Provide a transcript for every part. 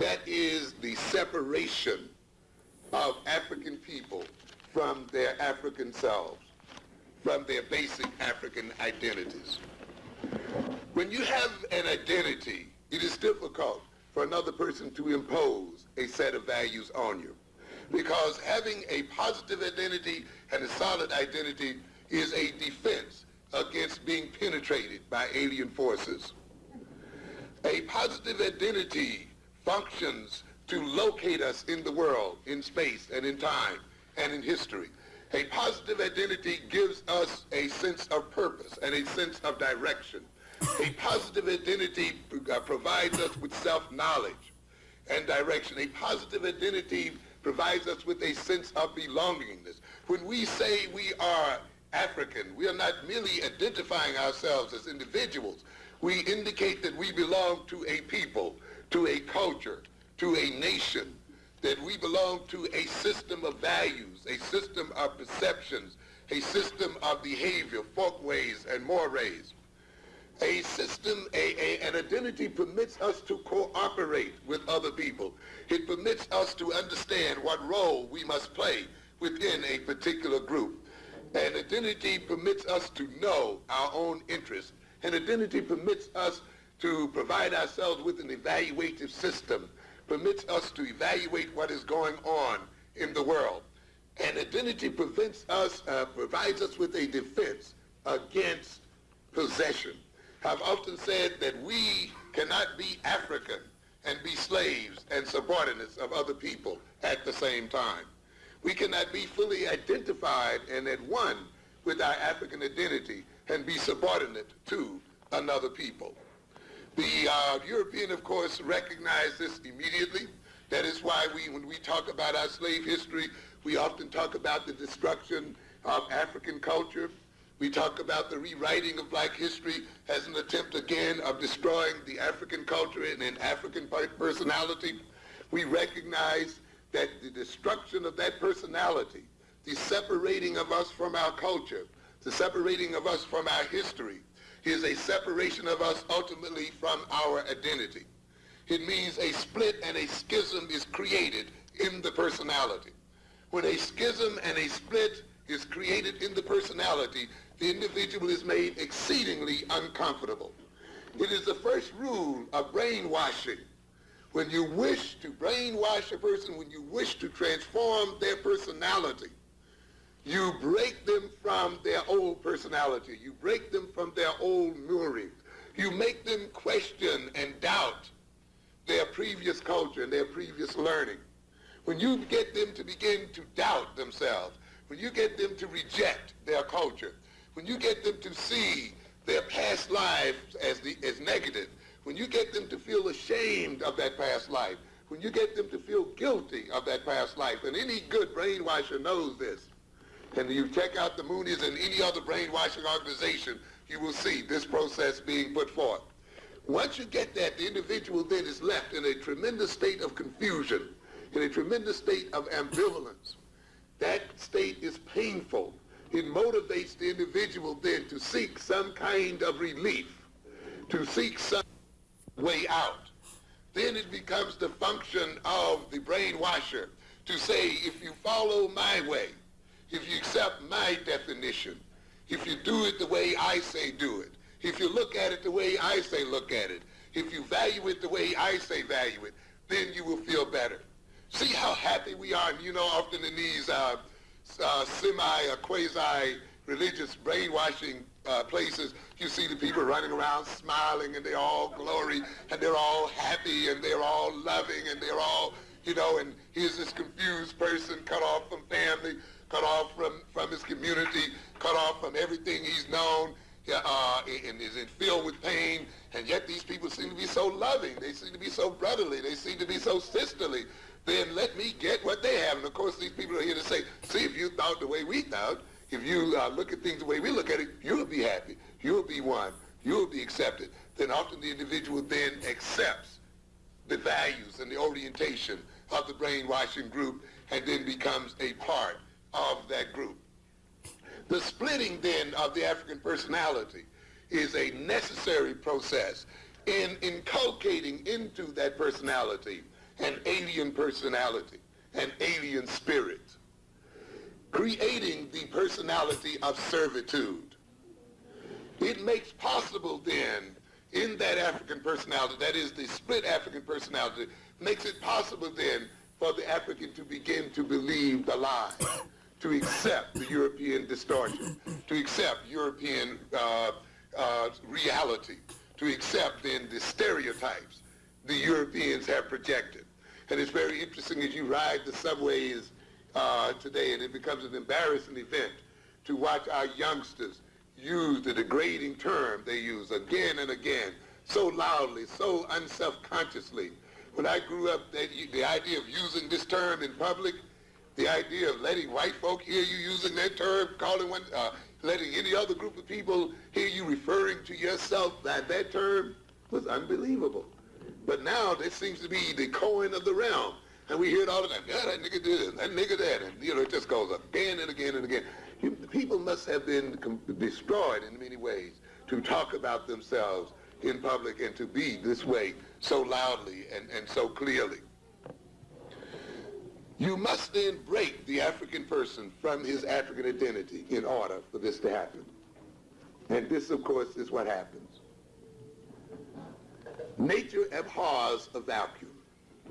That is the separation of African people from their African selves, from their basic African identities. When you have an identity, it is difficult for another person to impose a set of values on you. Because having a positive identity and a solid identity is a defense against being penetrated by alien forces. A positive identity functions to locate us in the world, in space and in time and in history. A positive identity gives us a sense of purpose and a sense of direction. A positive identity uh, provides us with self-knowledge and direction. A positive identity provides us with a sense of belongingness. When we say we are African, we are not merely identifying ourselves as individuals. We indicate that we belong to a people, to a culture, to a nation, that we belong to a system of values, a system of perceptions, a system of behavior, folkways, and mores. A system, a, a, an identity permits us to cooperate with other people. It permits us to understand what role we must play within a particular group. An identity permits us to know our own interests. An identity permits us to provide ourselves with an evaluative system, permits us to evaluate what is going on in the world. And identity prevents us, uh, provides us with a defense against possession. I've often said that we cannot be African and be slaves and subordinates of other people at the same time. We cannot be fully identified and at one with our African identity and be subordinate to another people. The uh, European, of course, recognized this immediately. That is why we, when we talk about our slave history, we often talk about the destruction of African culture we talk about the rewriting of black history as an attempt again of destroying the African culture and an African personality. We recognize that the destruction of that personality, the separating of us from our culture, the separating of us from our history, is a separation of us ultimately from our identity. It means a split and a schism is created in the personality. When a schism and a split is created in the personality, the individual is made exceedingly uncomfortable. It is the first rule of brainwashing. When you wish to brainwash a person, when you wish to transform their personality, you break them from their old personality. You break them from their old moorings. You make them question and doubt their previous culture and their previous learning. When you get them to begin to doubt themselves, when you get them to reject their culture, when you get them to see their past lives as, the, as negative, when you get them to feel ashamed of that past life, when you get them to feel guilty of that past life, and any good brainwasher knows this, and you check out the Moonies and any other brainwashing organization, you will see this process being put forth. Once you get that, the individual then is left in a tremendous state of confusion, in a tremendous state of ambivalence. That state is painful it motivates the individual then to seek some kind of relief, to seek some way out. Then it becomes the function of the brainwasher to say, if you follow my way, if you accept my definition, if you do it the way I say do it, if you look at it the way I say look at it, if you value it the way I say value it, then you will feel better. See how happy we are. And you know, often in these uh, uh, semi or quasi religious brainwashing uh, places, you see the people running around smiling and they're all glory and they're all happy and they're all loving and they're all, you know, and here's this confused person cut off from family, cut off from, from his community, cut off from everything he's known, uh, and is filled with pain, and yet these people seem to be so loving. They seem to be so brotherly. They seem to be so sisterly then let me get what they have. And of course, these people are here to say, see, if you thought the way we thought, if you uh, look at things the way we look at it, you'll be happy. You'll be one. You'll be accepted. Then often the individual then accepts the values and the orientation of the brainwashing group and then becomes a part of that group. The splitting then of the African personality is a necessary process in inculcating into that personality an alien personality, an alien spirit, creating the personality of servitude. It makes possible then in that African personality, that is the split African personality, makes it possible then for the African to begin to believe the lie, to accept the European distortion, to accept European uh, uh, reality, to accept then the stereotypes the Europeans have projected. And it's very interesting as you ride the subways uh, today, and it becomes an embarrassing event to watch our youngsters use the degrading term they use again and again, so loudly, so unself-consciously. When I grew up, the, the idea of using this term in public, the idea of letting white folk hear you using that term, calling one, uh, letting any other group of people hear you referring to yourself by that term was unbelievable. But now this seems to be the coin of the realm. And we hear it all the time. Yeah, that nigga did that nigga that. And, you know, it just goes again and again and again. You, people must have been destroyed in many ways to talk about themselves in public and to be this way so loudly and, and so clearly. You must then break the African person from his African identity in order for this to happen. And this, of course, is what happens. Nature abhors a vacuum,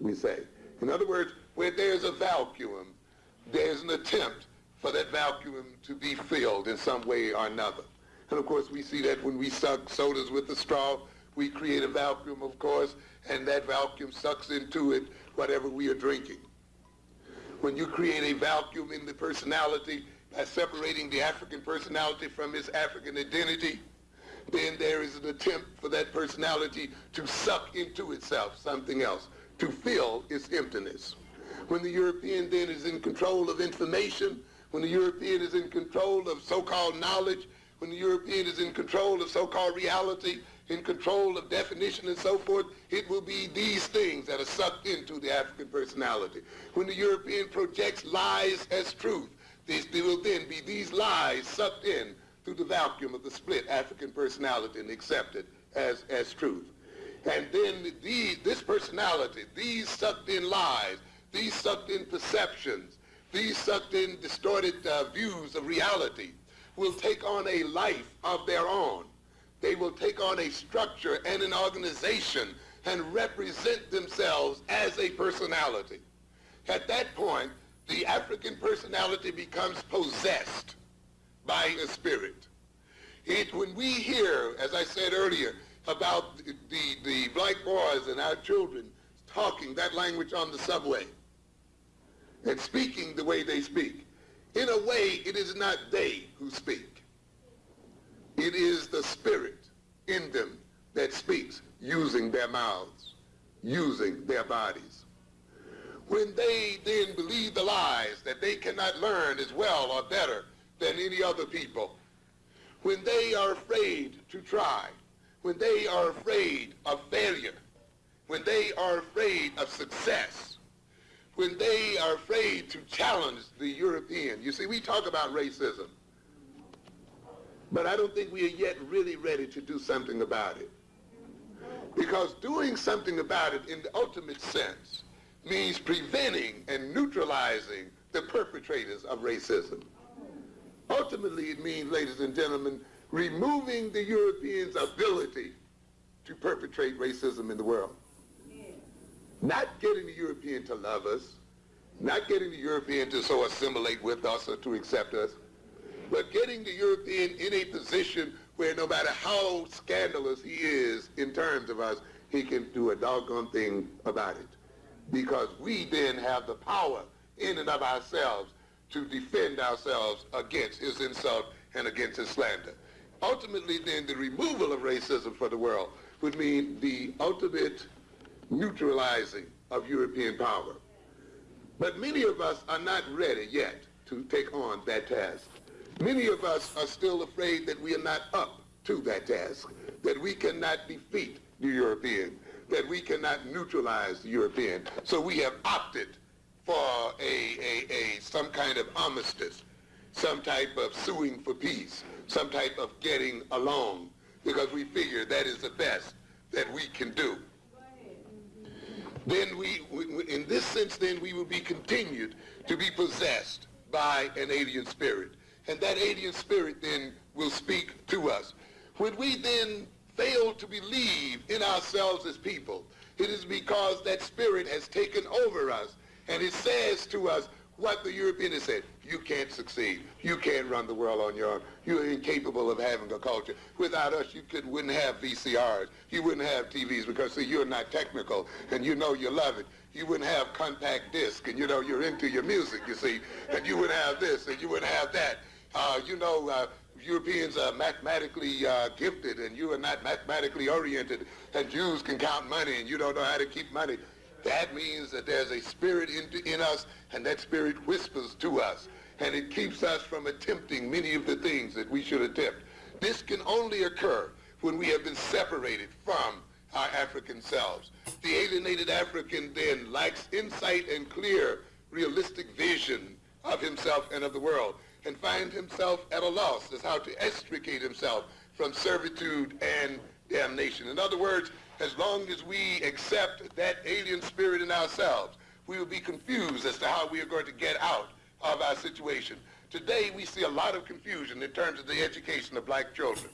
we say. In other words, where there's a vacuum, there's an attempt for that vacuum to be filled in some way or another. And of course, we see that when we suck sodas with the straw, we create a vacuum, of course, and that vacuum sucks into it whatever we are drinking when you create a vacuum in the personality by separating the African personality from his African identity, then there is an attempt for that personality to suck into itself something else, to fill its emptiness. When the European then is in control of information, when the European is in control of so-called knowledge, when the European is in control of so-called reality, in control of definition and so forth, it will be these things that are sucked into the African personality. When the European projects lies as truth, there will then be these lies sucked in through the vacuum of the split African personality and accepted as, as truth. And then the, this personality, these sucked in lies, these sucked in perceptions, these sucked in distorted uh, views of reality will take on a life of their own they will take on a structure and an organization and represent themselves as a personality. At that point, the African personality becomes possessed by a spirit. It, when we hear, as I said earlier, about the, the, the black boys and our children talking that language on the subway and speaking the way they speak, in a way, it is not they who speak. It is the spirit in them that speaks using their mouths, using their bodies. When they then believe the lies that they cannot learn as well or better than any other people, when they are afraid to try, when they are afraid of failure, when they are afraid of success, when they are afraid to challenge the European. You see, we talk about racism. But I don't think we are yet really ready to do something about it. Because doing something about it in the ultimate sense means preventing and neutralizing the perpetrators of racism. Ultimately, it means, ladies and gentlemen, removing the Europeans' ability to perpetrate racism in the world. Not getting the European to love us, not getting the European to so assimilate with us or to accept us, but getting the European in a position where no matter how scandalous he is in terms of us, he can do a doggone thing about it. Because we then have the power in and of ourselves to defend ourselves against his insult and against his slander. Ultimately, then, the removal of racism for the world would mean the ultimate neutralizing of European power. But many of us are not ready yet to take on that task. Many of us are still afraid that we are not up to that task, that we cannot defeat the European, that we cannot neutralize the European. So we have opted for a, a, a some kind of armistice, some type of suing for peace, some type of getting along, because we figure that is the best that we can do. then we, we, in this sense, then we will be continued to be possessed by an alien spirit. And that alien spirit then will speak to us. When we then fail to believe in ourselves as people, it is because that spirit has taken over us and it says to us what the European has said. You can't succeed. You can't run the world on your own. You're incapable of having a culture. Without us, you could, wouldn't have VCRs. You wouldn't have TVs because, see, you're not technical and you know you love it. You wouldn't have compact disc and you know you're into your music, you see. And you wouldn't have this and you wouldn't have that. Uh, you know, uh, Europeans are mathematically uh, gifted and you are not mathematically oriented and Jews can count money and you don't know how to keep money. That means that there's a spirit in, in us and that spirit whispers to us and it keeps us from attempting many of the things that we should attempt. This can only occur when we have been separated from our African selves. The alienated African then lacks insight and clear, realistic vision of himself and of the world and find himself at a loss as how to extricate himself from servitude and damnation. In other words, as long as we accept that alien spirit in ourselves, we will be confused as to how we are going to get out of our situation. Today, we see a lot of confusion in terms of the education of black children.